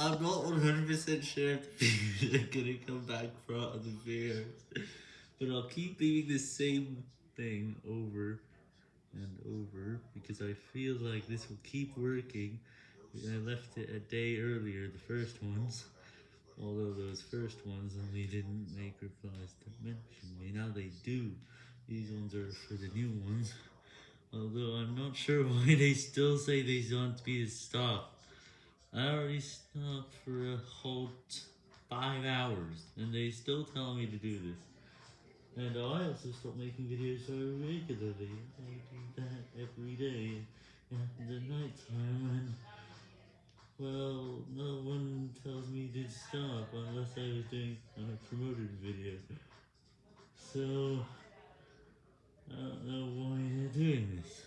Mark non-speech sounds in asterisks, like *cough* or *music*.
I'm not 100% sure if the are gonna come back from the bears, but I'll keep leaving the same thing over and over because I feel like this will keep working. I left it a day earlier, the first ones, although those first ones only didn't make replies to mention me. Now they do. These ones are for the new ones, although I'm not sure *laughs* why they still say me to be a stop. I already stopped for a whole five hours, and they still tell me to do this. And I also stopped making videos regularly. I do that every day at the night time, and well, no one tells me to stop unless I was doing a promoted video. So, I don't know why they're doing this.